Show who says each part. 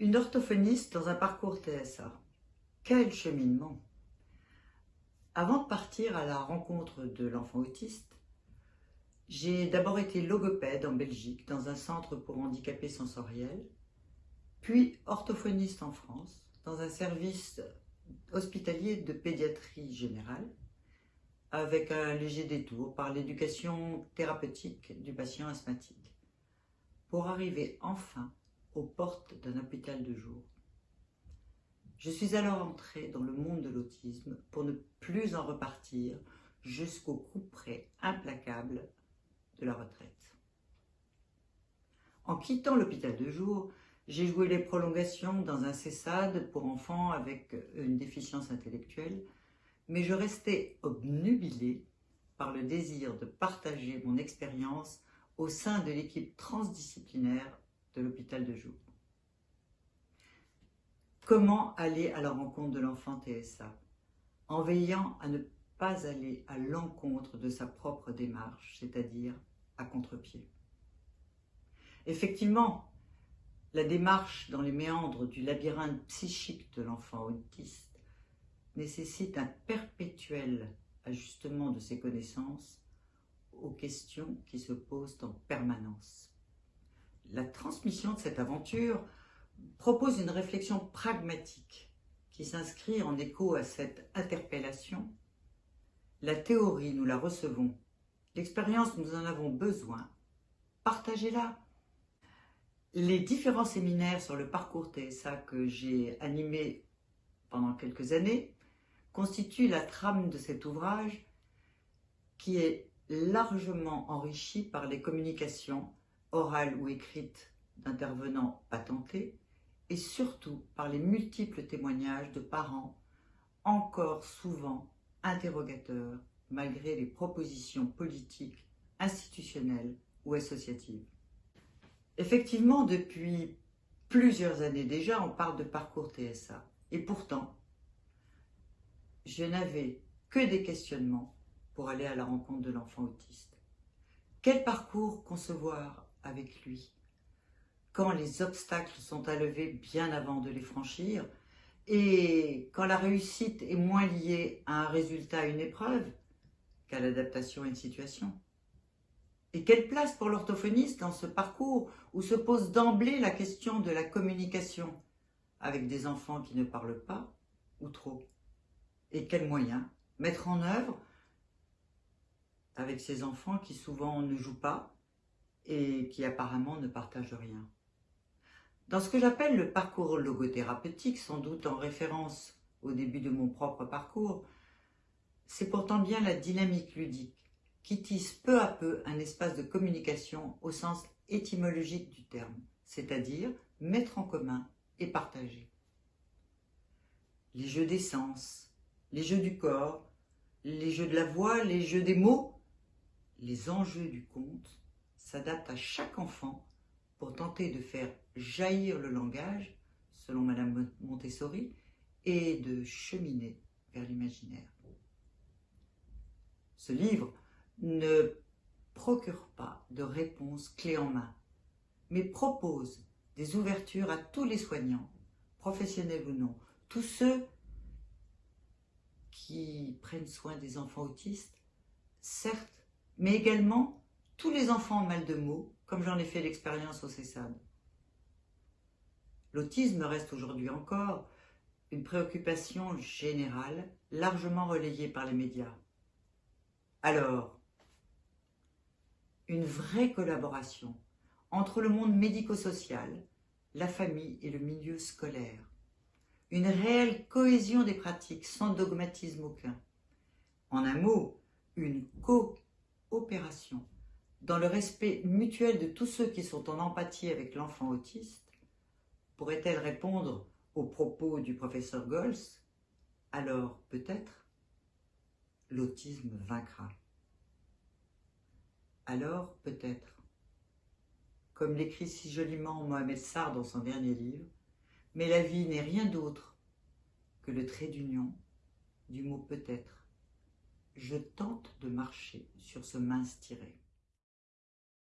Speaker 1: Une orthophoniste dans un parcours TSA. Quel cheminement Avant de partir à la rencontre de l'enfant autiste, j'ai d'abord été logopède en Belgique dans un centre pour handicapés sensoriels, puis orthophoniste en France dans un service hospitalier de pédiatrie générale avec un léger détour par l'éducation thérapeutique du patient asthmatique pour arriver enfin aux portes d'un hôpital de jour. Je suis alors entrée dans le monde de l'autisme pour ne plus en repartir jusqu'au coup près implacable de la retraite. En quittant l'hôpital de jour, j'ai joué les prolongations dans un CESAD pour enfants avec une déficience intellectuelle, mais je restais obnubilée par le désir de partager mon expérience au sein de l'équipe transdisciplinaire l'hôpital de jour. Comment aller à la rencontre de l'enfant TSA En veillant à ne pas aller à l'encontre de sa propre démarche, c'est-à-dire à, contre-pied. Effectivement, la démarche dans les méandres du labyrinthe psychique de l'enfant autiste nécessite un perpétuel ajustement de ses connaissances aux questions qui se posent en permanence. La transmission de cette aventure propose une réflexion pragmatique qui s'inscrit en écho à cette interpellation. La théorie, nous la recevons. L'expérience, nous en avons besoin. Partagez-la. Les différents séminaires sur le parcours TSA que j'ai animés pendant quelques années constituent la trame de cet ouvrage qui est largement enrichi par les communications orales ou écrites d'intervenants patentés et surtout par les multiples témoignages de parents encore souvent interrogateurs malgré les propositions politiques, institutionnelles ou associatives. Effectivement, depuis plusieurs années déjà, on parle de parcours TSA. Et pourtant, je n'avais que des questionnements pour aller à la rencontre de l'enfant autiste. Quel parcours concevoir avec lui Quand les obstacles sont à lever bien avant de les franchir et quand la réussite est moins liée à un résultat, à une épreuve, qu'à l'adaptation à une situation. Et quelle place pour l'orthophoniste dans ce parcours où se pose d'emblée la question de la communication avec des enfants qui ne parlent pas ou trop? Et quels moyens mettre en œuvre avec ces enfants qui souvent ne jouent pas et qui apparemment ne partagent rien. Dans ce que j'appelle le parcours logothérapeutique, sans doute en référence au début de mon propre parcours, c'est pourtant bien la dynamique ludique qui tisse peu à peu un espace de communication au sens étymologique du terme, c'est-à-dire mettre en commun et partager. Les jeux des sens, les jeux du corps, les jeux de la voix, les jeux des mots les enjeux du conte s'adaptent à chaque enfant pour tenter de faire jaillir le langage, selon Madame Montessori, et de cheminer vers l'imaginaire. Ce livre ne procure pas de réponse clé en main, mais propose des ouvertures à tous les soignants, professionnels ou non, tous ceux qui prennent soin des enfants autistes, certes mais également tous les enfants en mal de mots, comme j'en ai fait l'expérience au CESAD. L'autisme reste aujourd'hui encore une préoccupation générale, largement relayée par les médias. Alors, une vraie collaboration entre le monde médico-social, la famille et le milieu scolaire. Une réelle cohésion des pratiques sans dogmatisme aucun. En un mot, une co opération, dans le respect mutuel de tous ceux qui sont en empathie avec l'enfant autiste, pourrait-elle répondre aux propos du professeur Gols? Alors peut-être l'autisme vaincra. Alors peut-être, comme l'écrit si joliment Mohamed Sarr dans son dernier livre, mais la vie n'est rien d'autre que le trait d'union du mot peut-être je tente de marcher sur ce mince tiret.